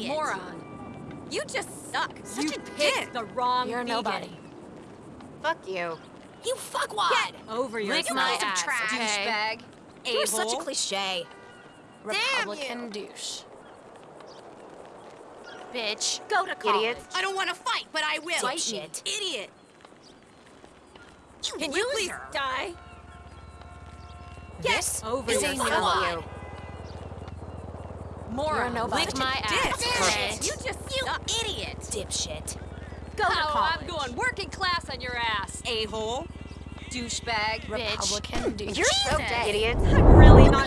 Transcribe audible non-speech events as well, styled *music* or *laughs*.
idiot. Moron. You just suck. Such you a picked dick. the wrong You're vegan. nobody. Fuck you. You fuckwad. Get over Lick my ass, trash. okay? You're such a A-hole. cliche. Republican douche. Bitch. Go to college. Idiots. I don't want to fight, but I will. Dipshit. Idiot. You Can you please die? Yes. Over is a fuckwad. you. Moron. You're nobody. Lick my ass. Okay. You just You suck. idiot. Dipshit. Go to Oh, college. I'm going working class on your ass. A-hole. Douchebag. Republican douche. *laughs* You're so Jesus. dead, idiots. I'm really not